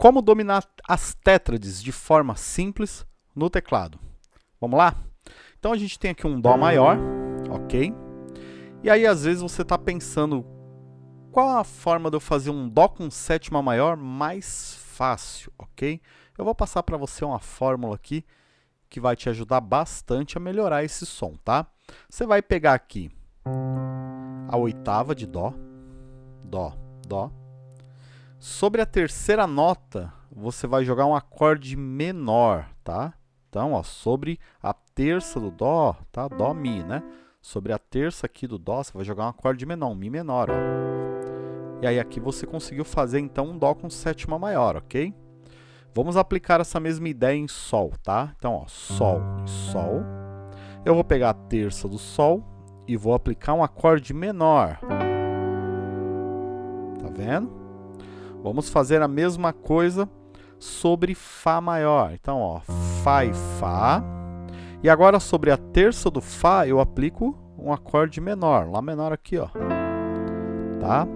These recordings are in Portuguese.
como dominar as tétrades de forma simples no teclado. Vamos lá? Então a gente tem aqui um Dó maior, ok? E aí às vezes você está pensando, qual a forma de eu fazer um Dó com sétima maior mais fácil, ok? Eu vou passar para você uma fórmula aqui que vai te ajudar bastante a melhorar esse som, tá? Você vai pegar aqui a oitava de Dó, Dó, Dó. Sobre a terceira nota, você vai jogar um acorde menor, tá? Então, ó, sobre a terça do Dó, tá? Dó, Mi, né? Sobre a terça aqui do Dó, você vai jogar um acorde menor, um Mi menor, ó. E aí aqui você conseguiu fazer, então, um Dó com sétima maior, ok? Vamos aplicar essa mesma ideia em Sol, tá? Então, ó, Sol Sol. Eu vou pegar a terça do Sol e vou aplicar um acorde menor. Tá vendo? Vamos fazer a mesma coisa sobre Fá maior. Então, ó, Fá e Fá. E agora sobre a terça do Fá, eu aplico um acorde menor, Lá menor aqui, ó. Tá?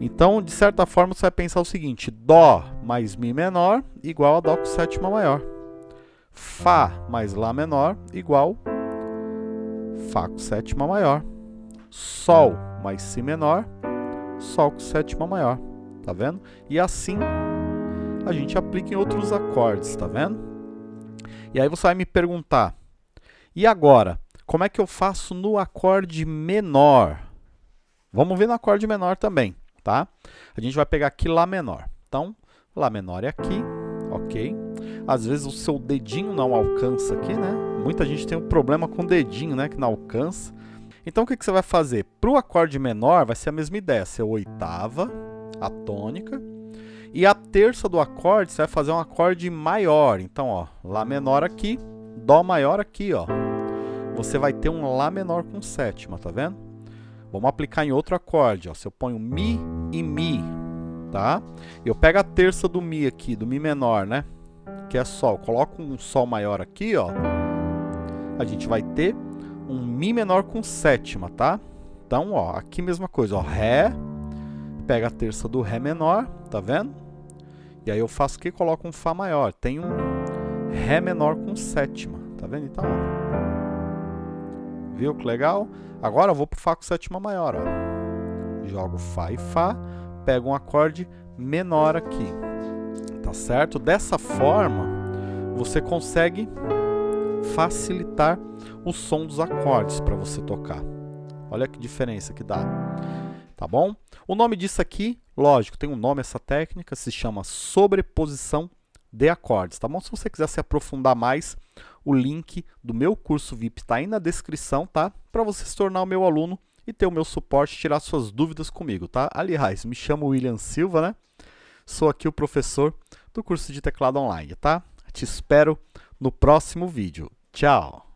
Então, de certa forma, você vai pensar o seguinte, Dó mais Mi menor igual a Dó com sétima maior. Fá mais Lá menor igual Fá com sétima maior. Sol mais Si menor, Sol com sétima maior. Tá vendo? E assim a gente aplica em outros acordes, tá vendo? E aí você vai me perguntar, e agora, como é que eu faço no acorde menor? Vamos ver no acorde menor também tá? A gente vai pegar aqui Lá menor. Então, Lá menor é aqui, ok? Às vezes o seu dedinho não alcança aqui, né? Muita gente tem um problema com o dedinho, né? Que não alcança. Então, o que, que você vai fazer? Para o acorde menor, vai ser a mesma ideia. Ser oitava, a tônica. E a terça do acorde, você vai fazer um acorde maior. Então, ó, Lá menor aqui, Dó maior aqui, ó. Você vai ter um Lá menor com sétima, tá vendo? Vamos aplicar em outro acorde. Ó. Se eu ponho Mi e Mi, tá? Eu pego a terça do Mi aqui, do Mi menor, né? Que é Sol. Coloco um Sol maior aqui, ó. A gente vai ter um Mi menor com sétima, tá? Então, ó, aqui mesma coisa, ó. Ré, pega a terça do Ré menor, tá vendo? E aí eu faço o que? Coloco um Fá maior. Tem um Ré menor com sétima, tá vendo? Então, ó. Viu que legal? Agora eu vou para o Fá com sétima maior. Ó. Jogo Fá e Fá, pego um acorde menor aqui. Tá certo? Dessa forma, você consegue facilitar o som dos acordes para você tocar. Olha que diferença que dá. Tá bom? O nome disso aqui, lógico, tem um nome essa técnica, se chama sobreposição de acordes, tá bom? Se você quiser se aprofundar mais, o link do meu curso VIP está aí na descrição, tá? Para você se tornar o meu aluno e ter o meu suporte, tirar suas dúvidas comigo, tá? Aliás, me chamo William Silva, né? Sou aqui o professor do curso de teclado online, tá? Te espero no próximo vídeo. Tchau!